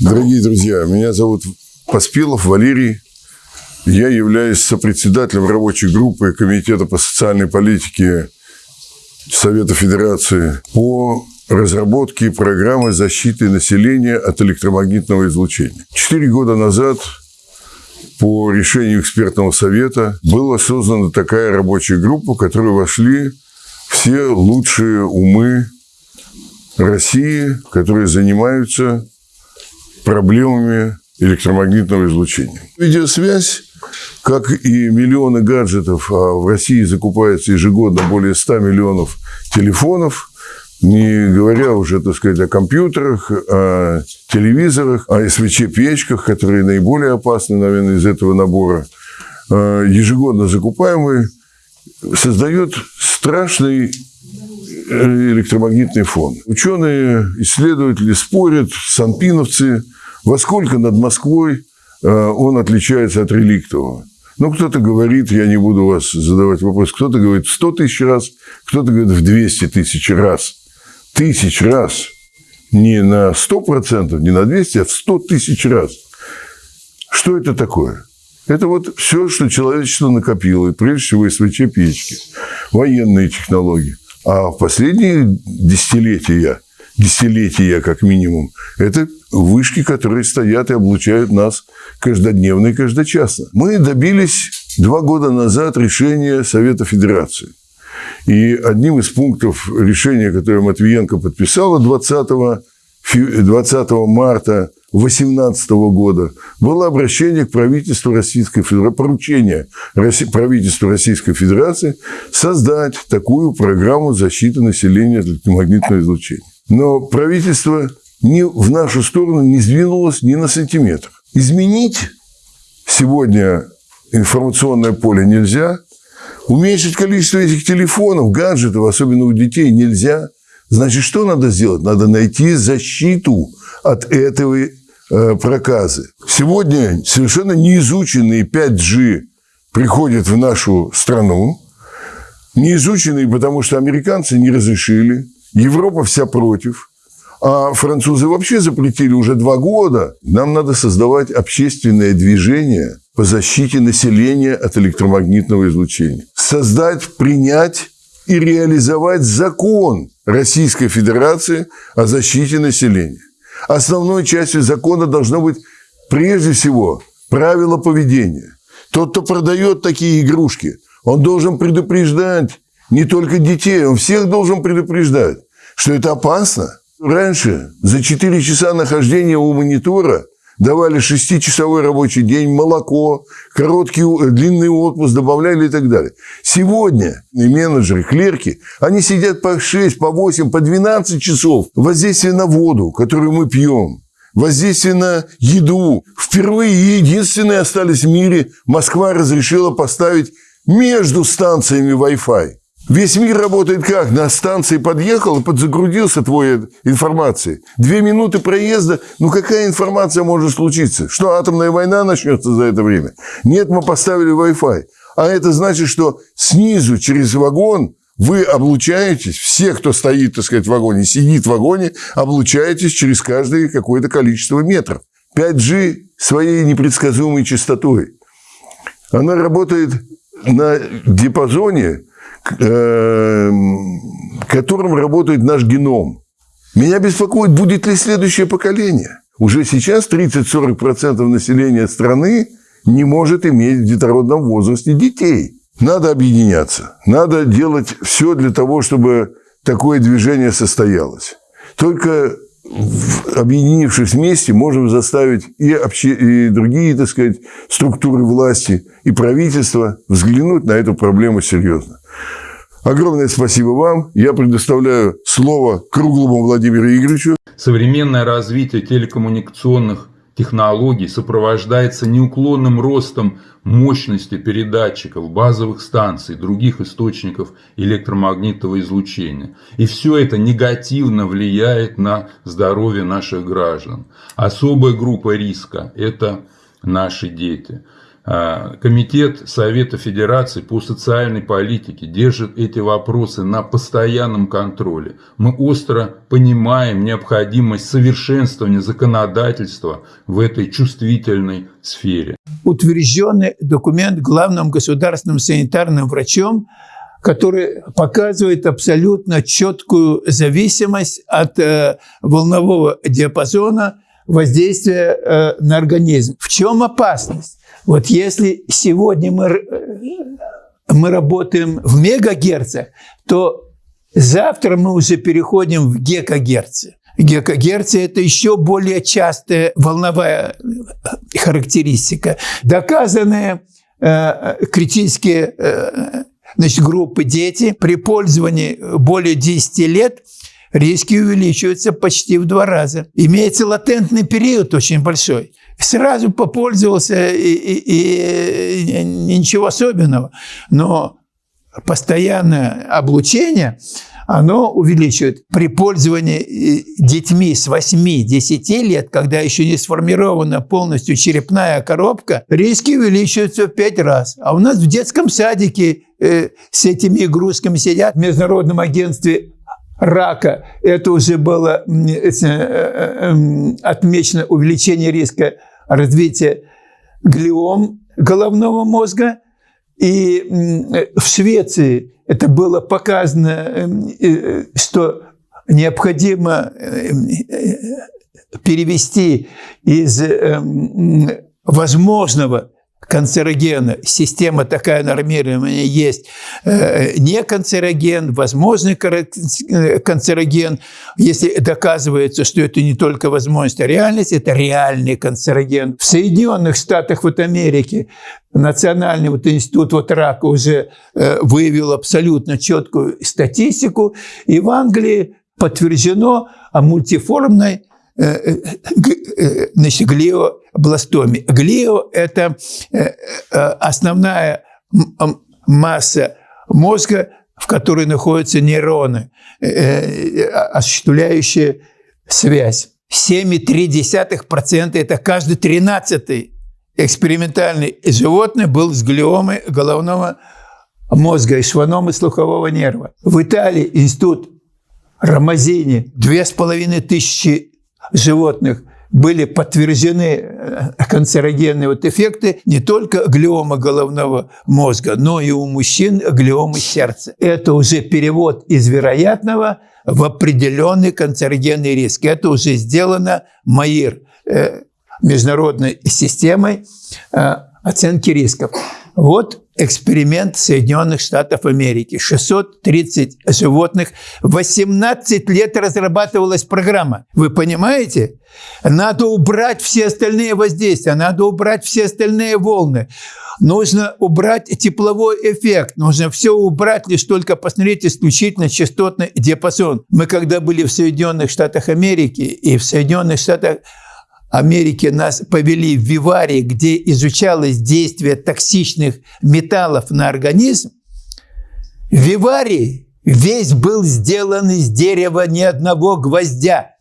Дорогие друзья, меня зовут Поспелов Валерий. Я являюсь сопредседателем рабочей группы Комитета по социальной политике Совета Федерации по разработке программы защиты населения от электромагнитного излучения. Четыре года назад по решению экспертного совета была создана такая рабочая группа, в которую вошли все лучшие умы России, которые занимаются проблемами электромагнитного излучения. Видеосвязь, как и миллионы гаджетов, а в России закупается ежегодно более 100 миллионов телефонов, не говоря уже, так сказать, о компьютерах, о телевизорах, о СВЧ-печках, которые наиболее опасны, наверное, из этого набора, а, ежегодно закупаемый, создает страшный э, электромагнитный фон. Ученые, исследователи спорят, санпиновцы, во сколько над Москвой э, он отличается от реликтового. Ну, кто-то говорит, я не буду вас задавать вопрос, кто-то говорит в 100 тысяч раз, кто-то говорит в 200 тысяч раз. Тысяч раз. Не на 100%, не на 200, а в 100 тысяч раз. Что это такое? Это вот все, что человечество накопило, прежде всего СВЧ-печки, военные технологии. А в последние десятилетия, десятилетия как минимум, это вышки, которые стоят и облучают нас каждодневно и каждочасно. Мы добились два года назад решения Совета Федерации. И одним из пунктов решения, которое Матвиенко подписала 20, 20 марта 2018 года было обращение к правительству Российской Федерации, поручение правительству Российской Федерации создать такую программу защиты населения от электромагнитного излучения. Но правительство ни в нашу сторону не сдвинулось ни на сантиметр. Изменить сегодня информационное поле нельзя, уменьшить количество этих телефонов, гаджетов, особенно у детей, нельзя. Значит, что надо сделать? Надо найти защиту от этого проказы. Сегодня совершенно неизученный 5G приходит в нашу страну. Неизученный, потому что американцы не разрешили, Европа вся против – а французы вообще запретили уже два года. Нам надо создавать общественное движение по защите населения от электромагнитного излучения. Создать, принять и реализовать закон Российской Федерации о защите населения. Основной частью закона должно быть прежде всего правила поведения. Тот, кто продает такие игрушки, он должен предупреждать не только детей, он всех должен предупреждать, что это опасно, Раньше за 4 часа нахождения у монитора давали шестичасовой рабочий день, молоко, короткий, длинный отпуск добавляли и так далее. Сегодня менеджеры, клерки, они сидят по 6, по 8, по 12 часов. Воздействие на воду, которую мы пьем, воздействие на еду. Впервые единственные остались в мире, Москва разрешила поставить между станциями Wi-Fi. Весь мир работает как? На станции подъехал и подзагрузился твоей информацией. Две минуты проезда. Ну, какая информация может случиться? Что, атомная война начнется за это время? Нет, мы поставили Wi-Fi. А это значит, что снизу через вагон вы облучаетесь, все, кто стоит, так сказать, в вагоне, сидит в вагоне, облучаетесь через каждое какое-то количество метров. 5G своей непредсказуемой частотой. Она работает на диапазоне Эм, которым работает наш геном. Меня беспокоит, будет ли следующее поколение. Уже сейчас 30-40% населения страны не может иметь в детородном возрасте детей. Надо объединяться. Надо делать все для того, чтобы такое движение состоялось. Только объединившись вместе, можем заставить и, обще... и другие, так сказать, структуры власти, и правительство взглянуть на эту проблему серьезно. Огромное спасибо вам. Я предоставляю слово круглому Владимиру Игоревичу. Современное развитие телекоммуникационных технологий сопровождается неуклонным ростом мощности передатчиков, базовых станций, других источников электромагнитного излучения. И все это негативно влияет на здоровье наших граждан. Особая группа риска – это наши дети. А, Комитет Совета Федерации по социальной политике держит эти вопросы на постоянном контроле. Мы остро понимаем необходимость совершенствования законодательства в этой чувствительной сфере. Утвержденный документ главным государственным санитарным врачом который показывает абсолютно четкую зависимость от э, волнового диапазона воздействия э, на организм. В чем опасность? Вот если сегодня мы, э, мы работаем в мегагерцах, то завтра мы уже переходим в гекагерцы. Гекагерцы – это еще более частая волновая э, характеристика. Доказанные э, критические э, значит, группы дети при пользовании более 10 лет риски увеличиваются почти в два раза. Имеется латентный период очень большой сразу попользовался и, и, и ничего особенного. Но постоянное облучение, оно увеличивает при пользовании детьми с 8-10 лет, когда еще не сформирована полностью черепная коробка, риски увеличиваются в 5 раз. А у нас в детском садике э, с этими игрушками сидят в Международном агентстве рака. Это уже было э, э, отмечено увеличение риска развития глиом головного мозга. И в Швеции это было показано, эм, э, что необходимо перевести из эм, возможного канцерогена. Система такая нормирования есть. Э, не канцероген, возможный канцероген. Если доказывается, что это не только возможность, а реальность, это реальный канцероген. В Соединенных Штатах вот Америки Национальный вот институт вот рака уже э, выявил абсолютно четкую статистику. И в Англии подтверждено о мультиформной значит, глиобластоме. Глио – это э, э, основная масса мозга, в которой находятся нейроны, э, осуществляющие связь. 7,3% – это каждый тринадцатый экспериментальный животное был с глиомой головного мозга и шваномы слухового нерва. В Италии институт половиной тысячи животных были подтверждены э, канцерогенные вот эффекты не только глиома головного мозга, но и у мужчин глиомы сердца. Это уже перевод из вероятного в определенный канцерогенный риск. Это уже сделано МАИР, э, международной системой э, оценки рисков. Вот эксперимент Соединенных Штатов Америки. 630 животных. 18 лет разрабатывалась программа. Вы понимаете? Надо убрать все остальные воздействия, надо убрать все остальные волны. Нужно убрать тепловой эффект, нужно все убрать, лишь только посмотреть исключительно частотный диапазон. Мы когда были в Соединенных Штатах Америки и в Соединенных Штатах Америки нас повели в Виварий, где изучалось действие токсичных металлов на организм, Виварий весь был сделан из дерева ни одного гвоздя.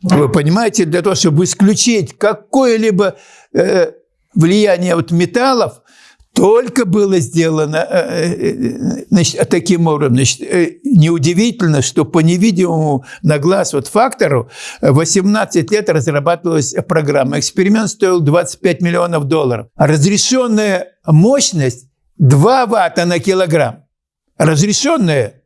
Вы понимаете, для того, чтобы исключить какое-либо э, влияние от металлов, только было сделано э, э, значит, таким образом. Значит, э, неудивительно, что по невидимому на глаз вот фактору 18 лет разрабатывалась программа. Эксперимент стоил 25 миллионов долларов. Разрешенная мощность 2 ватта на килограмм. Разрешенная,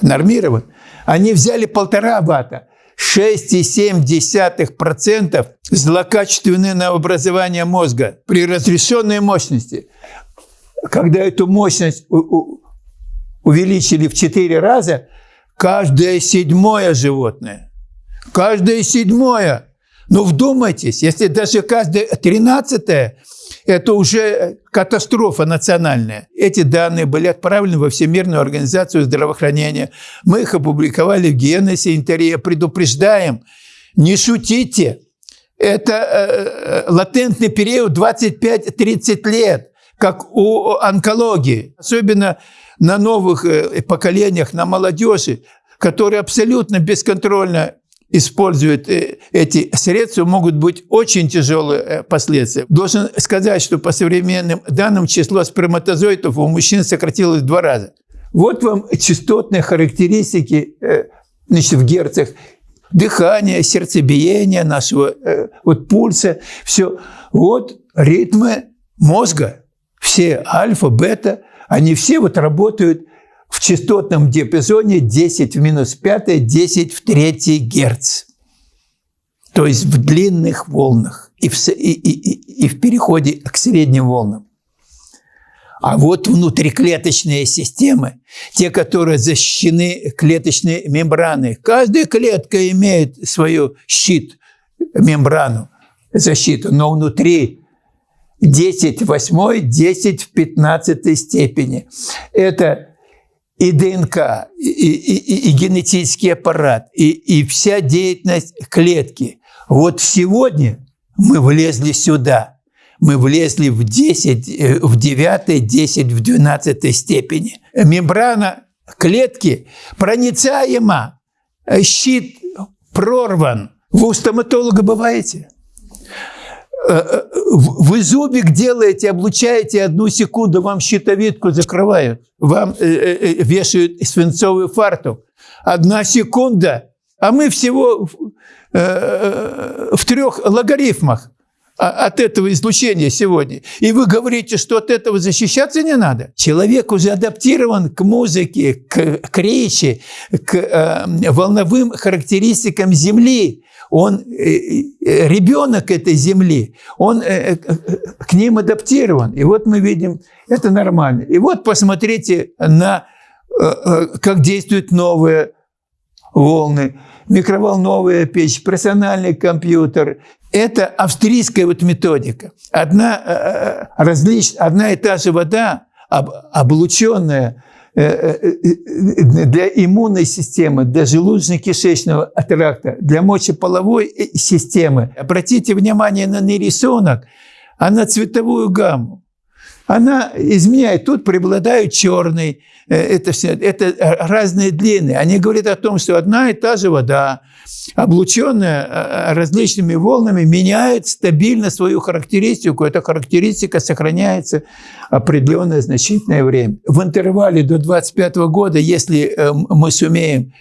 нормирован. Они взяли полтора ватта. 6,7% злокачественное новообразование мозга при разрешенной мощности. Когда эту мощность увеличили в 4 раза, каждое седьмое животное, каждое седьмое, ну вдумайтесь, если даже каждое тринадцатое – это уже катастрофа национальная. Эти данные были отправлены во Всемирную организацию здравоохранения. Мы их опубликовали в Генесе Интерия. Предупреждаем, не шутите. Это э, э латентный период 25-30 лет, как у онкологии. Особенно на новых э, поколениях, на молодежи, которые абсолютно бесконтрольно использует э, эти средства, могут быть очень тяжелые э, последствия. Должен сказать, что по современным данным число сперматозоидов у мужчин сократилось в два раза. Вот вам частотные характеристики э, значит, в герцах дыхание, сердцебиение нашего вот пульса, все. Вот ритмы мозга, все альфа, бета, они все вот работают в частотном диапазоне 10 в минус 5, 10 в 3 герц. То есть в длинных волнах и в, и, и, и в переходе к средним волнам. А вот внутриклеточные системы, те, которые защищены клеточной мембраной. Каждая клетка имеет свою щит, мембрану, защиту, но внутри 10 в 8, 10 в 15 степени. Это и ДНК, и, и, и, и генетический аппарат, и, и вся деятельность клетки. Вот сегодня мы влезли сюда. Мы влезли в 10, э, в 9, 10, в 12 степени. Мембрана клетки проницаема, щит прорван. Вы у стоматолога бываете? Э, э, вы зубик делаете, облучаете одну секунду, вам щитовидку закрывают, вам э, вешают свинцовый фартук. Одна секунда, а мы всего в трех логарифмах от этого излучения сегодня. И вы говорите, что от этого защищаться не надо. Человек уже адаптирован к музыке, к, к речи, к э, волновым характеристикам Земли он э, э, ребенок этой земли, он э, к ним адаптирован. И вот мы видим, это нормально. И вот посмотрите на, как действуют новые волны. Микроволновая печь, персональный компьютер. Это австрийская вот методика. Одна, различ, одна и та же вода, облученная для иммунной системы, для желудочно-кишечного тракта, для мочеполовой системы. Обратите внимание на рисунок, а на цветовую гамму. Она изменяет. Тут преобладают черный, это, все, это разные длины. Они говорят о том, что одна и та же вода, облученная различными волнами, меняет стабильно свою характеристику. Эта характеристика сохраняется определенное значительное время. В интервале до 2025 года, если э, мы сумеем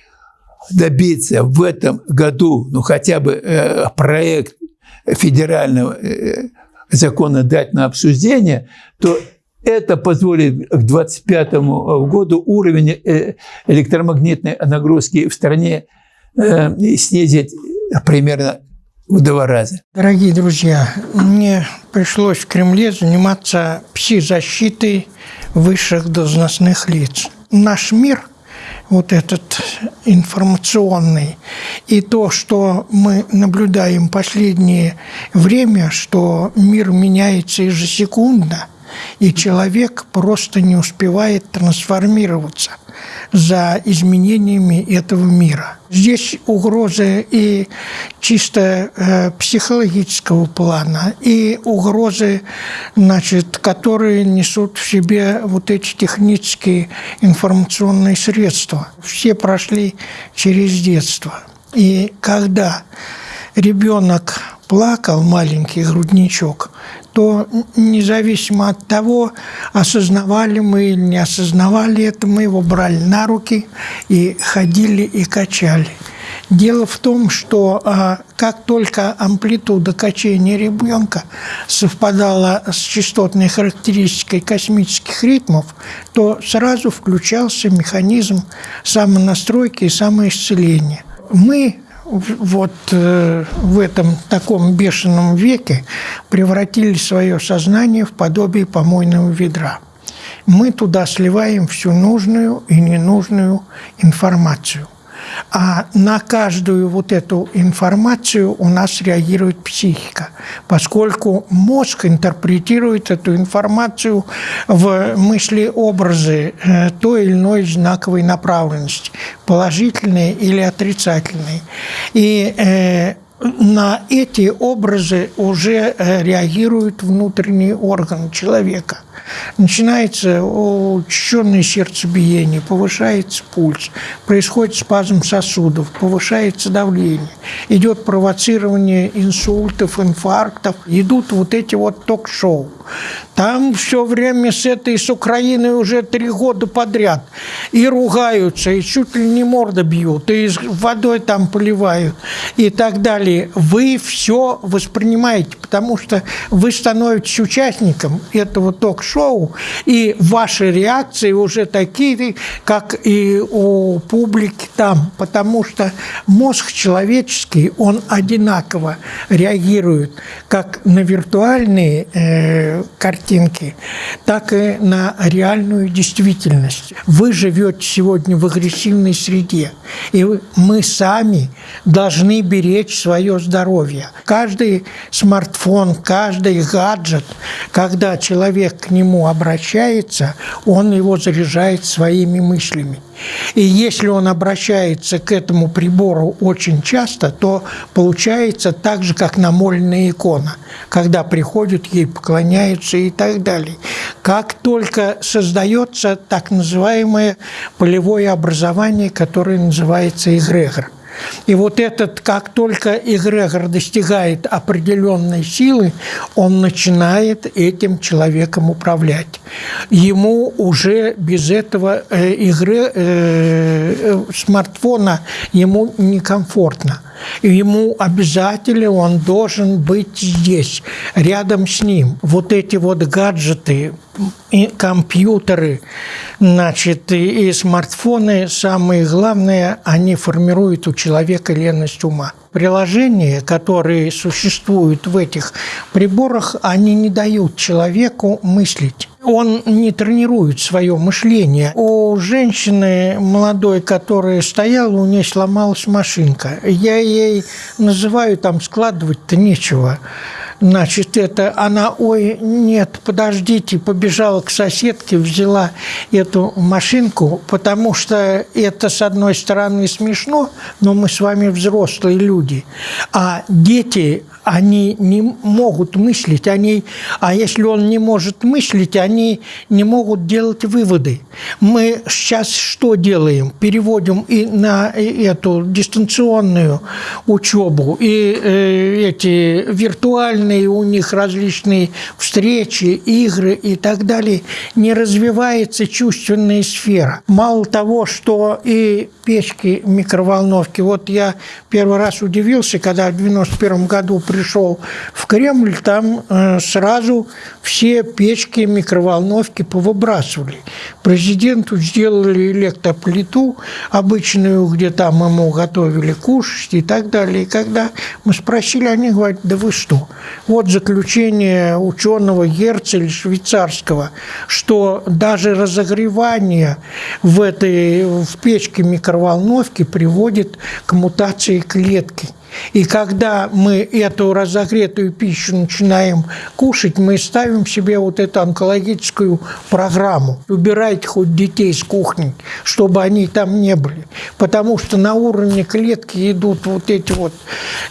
добиться в этом году, ну хотя бы э, проект федерального э, закона дать на обсуждение, то это позволит к 2025 году уровень электромагнитной нагрузки в стране снизить примерно в два раза. Дорогие друзья, мне пришлось в Кремле заниматься пси-защитой высших должностных лиц. Наш мир, вот этот информационный, и то, что мы наблюдаем последнее время, что мир меняется ежесекундно, и человек просто не успевает трансформироваться за изменениями этого мира. Здесь угрозы и чисто э, психологического плана, и угрозы, значит, которые несут в себе вот эти технические информационные средства. Все прошли через детство. И когда ребенок плакал, маленький грудничок, то независимо от того, осознавали мы или не осознавали это, мы его брали на руки и ходили и качали. Дело в том, что а, как только амплитуда качения ребенка совпадала с частотной характеристикой космических ритмов, то сразу включался механизм самонастройки и самоисцеления. Мы вот э, в этом таком бешеном веке превратили свое сознание в подобие помойного ведра. Мы туда сливаем всю нужную и ненужную информацию – а на каждую вот эту информацию у нас реагирует психика, поскольку мозг интерпретирует эту информацию в мысли-образы э, той или иной знаковой направленности, положительные или отрицательные. И э, на эти образы уже э, реагируют внутренние органы человека – Начинается учащенное сердцебиение, повышается пульс, происходит спазм сосудов, повышается давление, идет провоцирование инсультов, инфарктов, идут вот эти вот ток-шоу. Там все время с этой, с Украиной уже три года подряд. И ругаются, и чуть ли не морда бьют, и водой там поливают, и так далее. Вы все воспринимаете, потому что вы становитесь участником этого ток-шоу, и ваши реакции уже такие, как и у публики там, потому что мозг человеческий, он одинаково реагирует как на виртуальные э, картинки, так и на реальную действительность. Вы живете сегодня в агрессивной среде, и мы сами должны беречь свое здоровье. Каждый смартфон, каждый гаджет, когда человек нему обращается, он его заряжает своими мыслями. И если он обращается к этому прибору очень часто, то получается так же, как намольная икона, когда приходят, ей поклоняются и так далее. Как только создается так называемое полевое образование, которое называется эгрегор – и вот этот, как только эгрегор достигает определенной силы, он начинает этим человеком управлять. Ему уже без этого э, игры, э, э, смартфона ему некомфортно. Ему обязательно он должен быть здесь, рядом с ним. Вот эти вот гаджеты, и компьютеры, значит, и, и смартфоны, самое главное, они формируют у человека ленность ума. Приложения, которые существуют в этих приборах, они не дают человеку мыслить он не тренирует свое мышление. У женщины молодой, которая стояла, у нее сломалась машинка. Я ей называю, там складывать-то нечего. Значит, это она, ой, нет, подождите, побежала к соседке, взяла эту машинку, потому что это, с одной стороны, смешно, но мы с вами взрослые люди. А дети, они не могут мыслить, они, а если он не может мыслить, они не могут делать выводы. Мы сейчас что делаем? Переводим и на эту дистанционную учебу, и э, эти виртуальные у них различные встречи, игры и так далее. Не развивается чувственная сфера. Мало того, что и печки, микроволновки. Вот я первый раз удивился, когда в 91 году пришел в Кремль, там э, сразу все печки, микроволновки повыбрасывали. Президенту сделали электроплиту обычную, где там ему готовили кушать и так далее. И когда мы спросили, они говорят, да вы что? Вот заключение ученого Герцеля швейцарского, что даже разогревание в этой в печке микроволновки приводит к мутации клетки – и когда мы эту разогретую пищу начинаем кушать, мы ставим себе вот эту онкологическую программу. Убирайте хоть детей с кухни, чтобы они там не были. Потому что на уровне клетки идут вот эти вот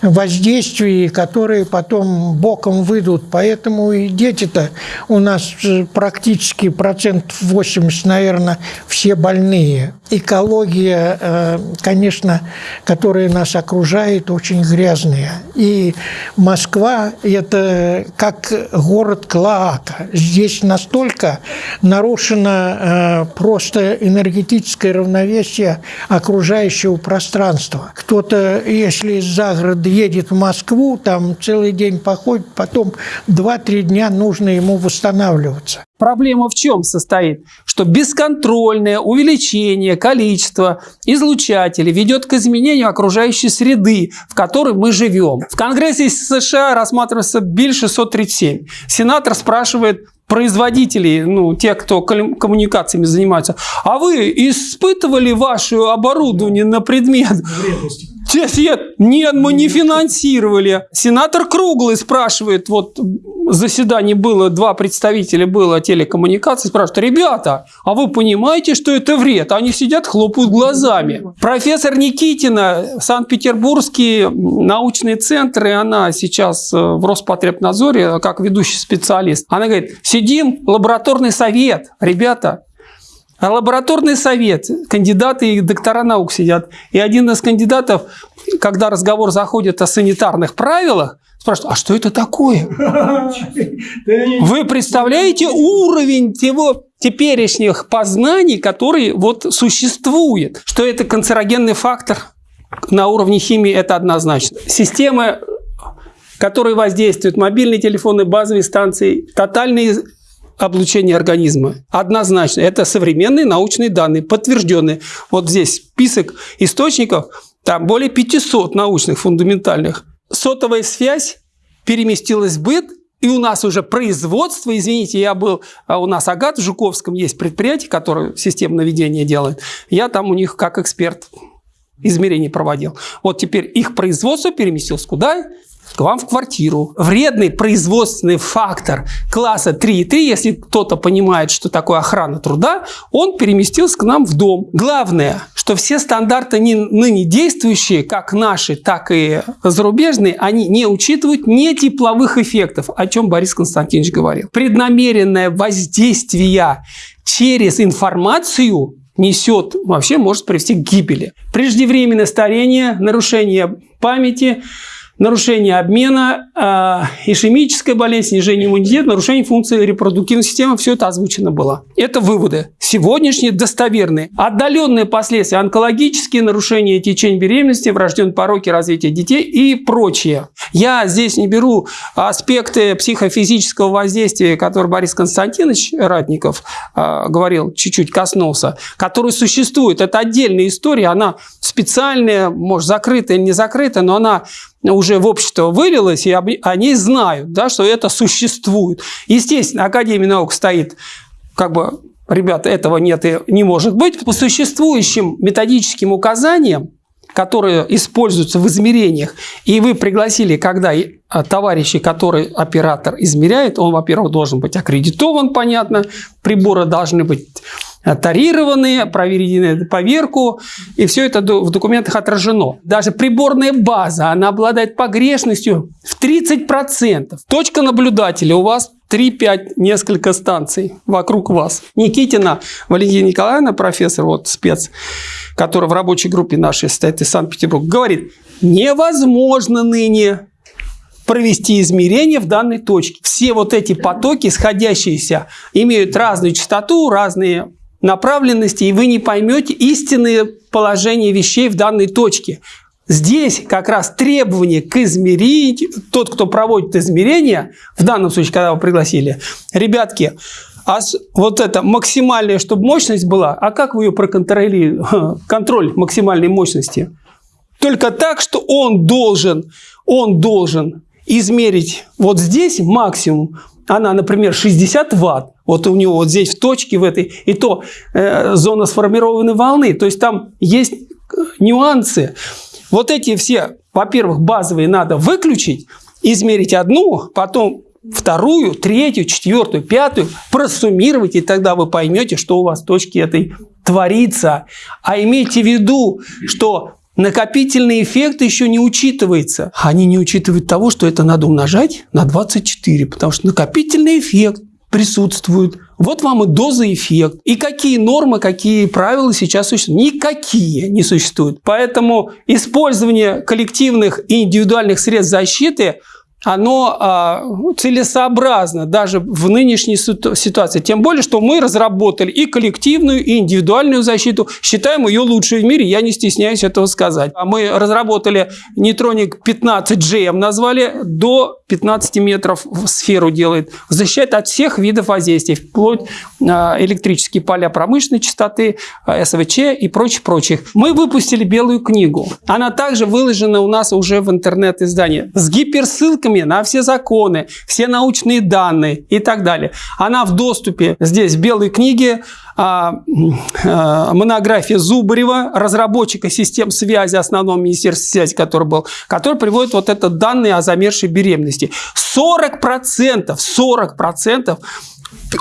воздействия, которые потом боком выйдут. Поэтому и дети-то у нас практически процентов 80, наверное, все больные. Экология, э, конечно, которая нас окружает, очень очень грязные. И Москва – это как город Клоака. Здесь настолько нарушено э, просто энергетическое равновесие окружающего пространства. Кто-то, если из загорода едет в Москву, там целый день походит, потом 2-3 дня нужно ему восстанавливаться. Проблема в чем состоит? Что бесконтрольное увеличение количества излучателей ведет к изменению окружающей среды, в которой мы живем. В Конгрессе США рассматривается Биль 637. Сенатор спрашивает производителей, ну, те, кто коммуникациями занимаются, а вы испытывали ваше оборудование на предмет Те сидят, нет, мы не финансировали. Сенатор Круглый спрашивает, вот заседание было, два представителя было телекоммуникации, спрашивают, ребята, а вы понимаете, что это вред? Они сидят, хлопают глазами. Профессор Никитина, Санкт-Петербургские научные центры, она сейчас э, в Роспотребнадзоре, как ведущий специалист, она говорит, сидим, лабораторный совет, ребята, а лабораторный совет, кандидаты и доктора наук сидят. И один из кандидатов, когда разговор заходит о санитарных правилах, спрашивает, а что это такое? Вы представляете уровень его теперешних познаний, который вот существует? Что это канцерогенный фактор на уровне химии, это однозначно. Системы, которые воздействуют, мобильные телефоны, базовые станции, тотальный облучения организма. Однозначно. Это современные научные данные, подтвержденные. Вот здесь список источников, там более 500 научных фундаментальных. Сотовая связь переместилась в быт, и у нас уже производство, извините, я был, а у нас Агат в Жуковском есть предприятие, которое систему наведения делает. Я там у них как эксперт измерений проводил. Вот теперь их производство переместилось куда? К вам в квартиру. Вредный производственный фактор класса 3,3, если кто-то понимает, что такое охрана труда, он переместился к нам в дом. Главное, что все стандарты ныне действующие, как наши, так и зарубежные, они не учитывают не тепловых эффектов, о чем Борис Константинович говорил. Преднамеренное воздействие через информацию несет, вообще может привести к гибели. Преждевременное старение, нарушение памяти – нарушение обмена, э, ишемическая болезнь, снижение иммунитета, нарушение функции репродуктивной системы. Все это озвучено было. Это выводы. Сегодняшние достоверные. Отдаленные последствия, онкологические нарушения течения беременности, врожденные пороки развития детей и прочее. Я здесь не беру аспекты психофизического воздействия, который Борис Константинович Ратников э, говорил, чуть-чуть коснулся, который существует. Это отдельная история, она специальная, может, закрытая не закрытая, но она уже в общество вылилось, и они знают, да, что это существует. Естественно, Академия наук стоит как бы ребята, этого нет и не может быть. По существующим методическим указаниям, которые используются в измерениях, и вы пригласили, когда товарищи, который оператор измеряет, он, во-первых, должен быть аккредитован, понятно, приборы должны быть тарированные, проведены поверку, и все это в документах отражено. Даже приборная база, она обладает погрешностью в 30%. Точка наблюдателя у вас 3-5 несколько станций вокруг вас. Никитина Валентина Николаевна, профессор, вот спец, который в рабочей группе нашей стоит из Санкт-Петербурга, говорит, невозможно ныне провести измерения в данной точке. Все вот эти потоки, сходящиеся, имеют разную частоту, разные направленности, и вы не поймете истинное положение вещей в данной точке. Здесь как раз требование к измерению, тот, кто проводит измерения, в данном случае, когда вы пригласили, ребятки, а вот это максимальная, чтобы мощность была, а как вы ее проконтролируете? Контроль максимальной мощности. Только так, что он должен, он должен измерить вот здесь максимум, она, например, 60 ватт, вот у него вот здесь в точке в этой, и то э, зона сформированной волны, то есть там есть э, нюансы. Вот эти все, во-первых, базовые надо выключить, измерить одну, потом вторую, третью, четвертую, пятую, просуммировать, и тогда вы поймете, что у вас в точке этой творится. А имейте в виду, что накопительный эффект еще не учитывается. Они не учитывают того, что это надо умножать на 24, потому что накопительный эффект присутствует. Вот вам и доза эффект. И какие нормы, какие правила сейчас существуют? Никакие не существуют. Поэтому использование коллективных и индивидуальных средств защиты – оно а, целесообразно даже в нынешней ситуации. Тем более, что мы разработали и коллективную, и индивидуальную защиту. Считаем ее лучшей в мире, я не стесняюсь этого сказать. А мы разработали нейтроник 15G, назвали, до 15 метров в сферу делает. Защищает от всех видов воздействий, вплоть а, электрические поля промышленной частоты, а, СВЧ и прочих-прочих. Мы выпустили белую книгу. Она также выложена у нас уже в интернет-издании с гиперссылками ссылками на все законы, все научные данные и так далее. Она в доступе здесь в белой книге а, а, монография Зубарева, разработчика систем связи, основного министерства связи, который был, который приводит вот этот данные о замершей беременности. 40%, 40%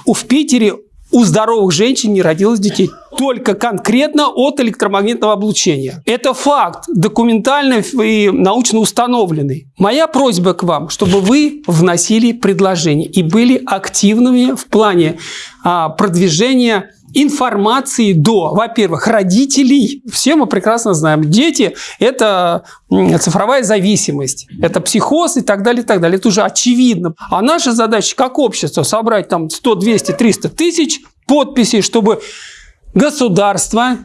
в Питере у здоровых женщин не родилось детей. Только конкретно от электромагнитного облучения. Это факт, документально и научно установленный. Моя просьба к вам, чтобы вы вносили предложения и были активными в плане а, продвижения информации до, во-первых, родителей. Все мы прекрасно знаем, дети – это цифровая зависимость, это психоз и так далее, и так далее. Это уже очевидно. А наша задача как общество собрать там 100, 200, 300 тысяч подписей, чтобы государство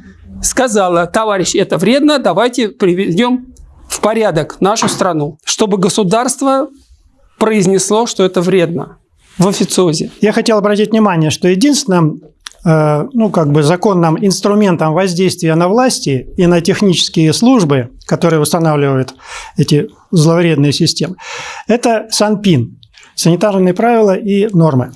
сказало, товарищ, это вредно, давайте приведем в порядок нашу страну, чтобы государство произнесло, что это вредно в официозе. Я хотел обратить внимание, что единственным Э, ну, как бы законным инструментом воздействия на власти и на технические службы, которые устанавливают эти зловредные системы, это СанПин, санитарные правила и нормы.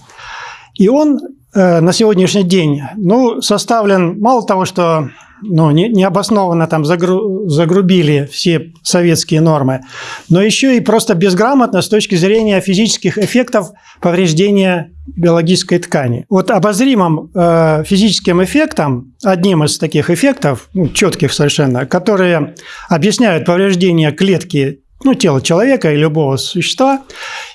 И он э, на сегодняшний день ну, составлен мало того, что ну, не, необоснованно там загру, загрубили все советские нормы, но еще и просто безграмотно с точки зрения физических эффектов повреждения биологической ткани. Вот обозримым э, физическим эффектом, одним из таких эффектов, ну, четких совершенно, которые объясняют повреждение клетки ну, тела человека и любого существа,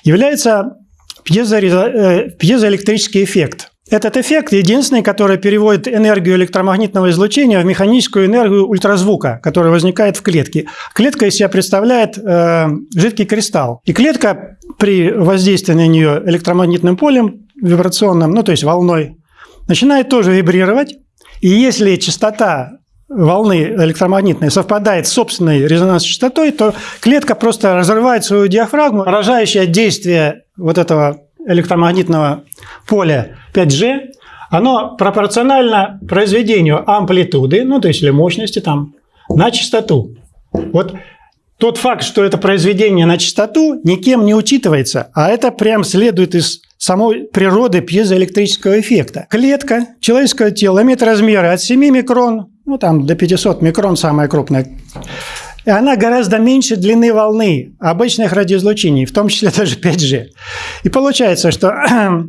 является пьезо, э, пьезоэлектрический эффект – этот эффект единственный, который переводит энергию электромагнитного излучения в механическую энергию ультразвука, которая возникает в клетке. Клетка из себя представляет э, жидкий кристалл. И клетка при воздействии на нее электромагнитным полем вибрационным, ну то есть волной, начинает тоже вибрировать. И если частота волны электромагнитной совпадает с собственной резонансной частотой, то клетка просто разрывает свою диафрагму, поражающее действие вот этого электромагнитного поля 5G, оно пропорционально произведению амплитуды, ну, то есть или мощности там, на частоту. Вот тот факт, что это произведение на частоту, никем не учитывается, а это прям следует из самой природы пьезоэлектрического эффекта. Клетка человеческого тела имеет размеры от 7 микрон, ну там до 500 микрон самая крупная, и она гораздо меньше длины волны обычных радиоизлучений, в том числе даже 5G. И получается, что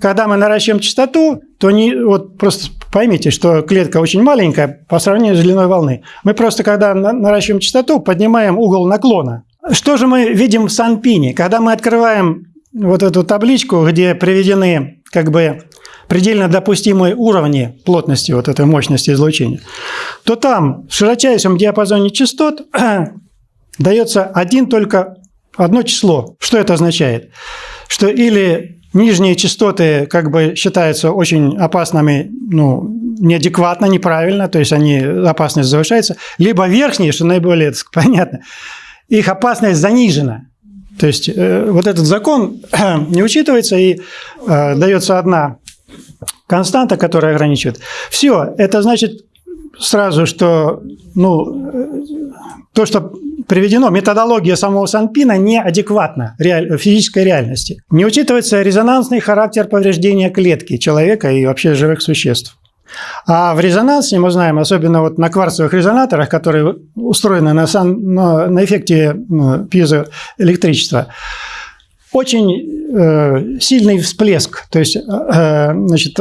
когда мы наращиваем частоту, то не, вот просто поймите, что клетка очень маленькая по сравнению с длиной волны. Мы просто, когда наращиваем частоту, поднимаем угол наклона. Что же мы видим в Санпине? Когда мы открываем вот эту табличку, где приведены как бы предельно допустимые уровни плотности вот этой мощности излучения, то там в широчайшем диапазоне частот дается один только одно число. Что это означает? Что или нижние частоты как бы считаются очень опасными, ну, неадекватно, неправильно, то есть они, опасность завышается, либо верхние, что наиболее понятно, их опасность занижена. То есть э, вот этот закон не учитывается и э, дается одна константа, которая ограничивает. Все, это значит сразу, что ну, то, что приведено, методология самого Санпина неадекватна реаль, физической реальности. Не учитывается резонансный характер повреждения клетки человека и вообще живых существ. А в резонансе мы знаем, особенно вот на кварцевых резонаторах, которые устроены на, сан, на, эффекте ну, пьезоэлектричества, очень э, сильный всплеск. То есть, э, значит,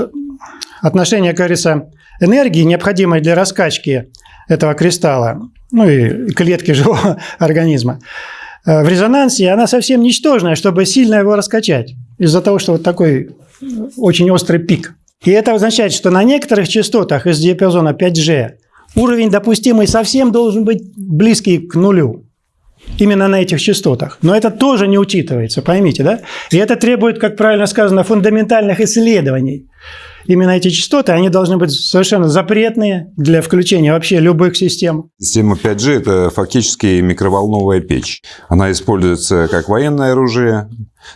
отношение, как энергии, необходимой для раскачки этого кристалла, ну и клетки живого организма, э, в резонансе она совсем ничтожная, чтобы сильно его раскачать, из-за того, что вот такой очень острый пик. И это означает, что на некоторых частотах из диапазона 5G уровень допустимый совсем должен быть близкий к нулю. Именно на этих частотах. Но это тоже не учитывается, поймите, да? И это требует, как правильно сказано, фундаментальных исследований именно эти частоты, они должны быть совершенно запретные для включения вообще любых систем. Система 5G – это фактически микроволновая печь. Она используется как военное оружие,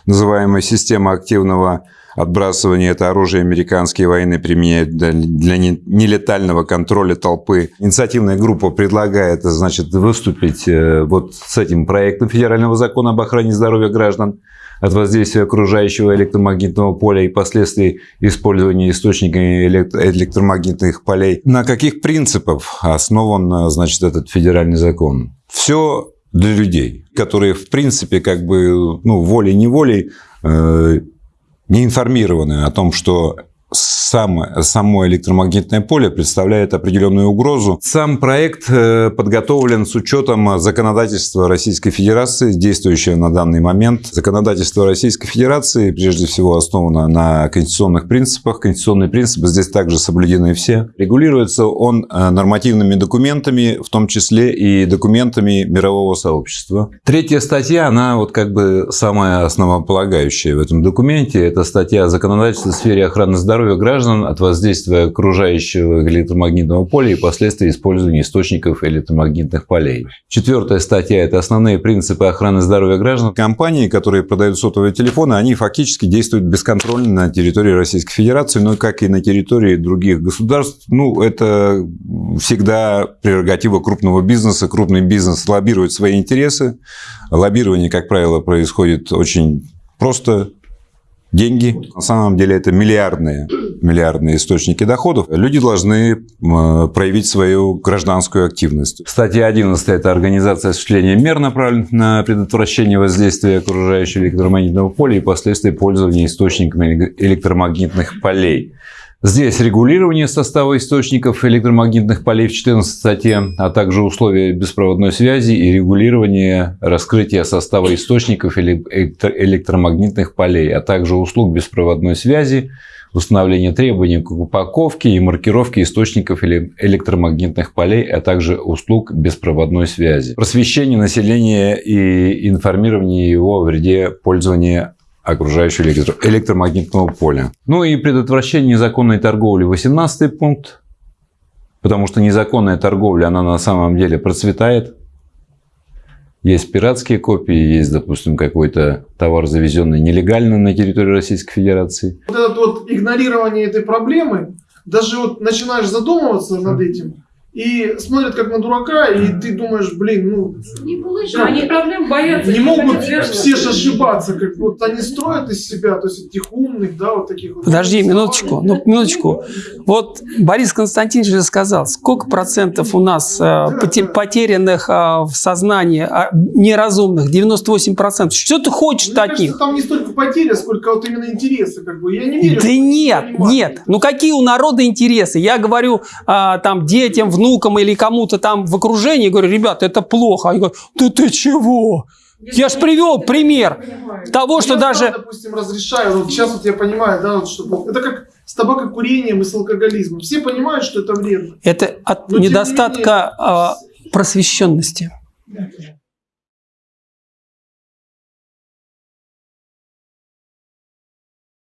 называемая система активного отбрасывание это оружие американские военные применяют для, нелетального контроля толпы. Инициативная группа предлагает, значит, выступить э, вот с этим проектом федерального закона об охране здоровья граждан от воздействия окружающего электромагнитного поля и последствий использования источниками электромагнитных полей. На каких принципах основан, значит, этот федеральный закон? Все для людей, которые, в принципе, как бы, ну, волей-неволей э, не информированы о том, что сам, само электромагнитное поле представляет определенную угрозу. Сам проект э, подготовлен с учетом законодательства Российской Федерации, действующего на данный момент. Законодательство Российской Федерации прежде всего основано на конституционных принципах. Конституционные принципы здесь также соблюдены все. Регулируется он э, нормативными документами, в том числе и документами мирового сообщества. Третья статья, она вот как бы самая основополагающая в этом документе. Это статья законодательства в сфере охраны здоровья здоровью граждан от воздействия окружающего электромагнитного поля и последствий использования источников электромагнитных полей. Четвертая статья – это основные принципы охраны здоровья граждан. Компании, которые продают сотовые телефоны, они фактически действуют бесконтрольно на территории Российской Федерации, но как и на территории других государств. Ну, это всегда прерогатива крупного бизнеса. Крупный бизнес лоббирует свои интересы. Лоббирование, как правило, происходит очень просто деньги. На самом деле это миллиардные, миллиардные источники доходов. Люди должны проявить свою гражданскую активность. Статья 11 – это организация осуществления мер, направленных на предотвращение воздействия окружающего электромагнитного поля и последствий пользования источниками электромагнитных полей. Здесь регулирование состава источников электромагнитных полей в 14 статье, а также условия беспроводной связи и регулирование раскрытия состава источников электромагнитных полей, а также услуг беспроводной связи, установление требований к упаковке и маркировке источников электромагнитных полей, а также услуг беспроводной связи. Просвещение населения и информирование его о вреде пользования окружающего электро электромагнитного поля. Ну и предотвращение незаконной торговли 18 пункт, потому что незаконная торговля, она на самом деле процветает. Есть пиратские копии, есть, допустим, какой-то товар, завезенный нелегально на территорию Российской Федерации. Вот это вот игнорирование этой проблемы, даже вот начинаешь задумываться над этим, и смотрят как на дурака, и ты думаешь, блин, ну... Не получится, они проблем боятся. Не могут все же ошибаться, как вот они строят из себя, то есть этих умных, да, вот таких вот... Подожди минуточку, ну, минуточку. Вот Борис Константинович же сказал, сколько процентов у нас э, потерянных э, в сознании э, неразумных? 98 процентов. Что ты хочешь ну, от кажется, них? там не столько потери, сколько вот именно интересы, как бы. Я не верю. Да нет, нет. Ну какие у народа интересы? Я говорю а, там детям, внукам, внукам или кому-то там в окружении, говорю, ребята, это плохо. Они говорят, да ты чего? Я же привел пример того, что я даже... Сам, допустим, разрешаю, вот сейчас вот я понимаю, да, вот, что это как с табакокурением и с алкоголизмом. Все понимают, что это вредно. Это от Но, недостатка менее... просвещенности.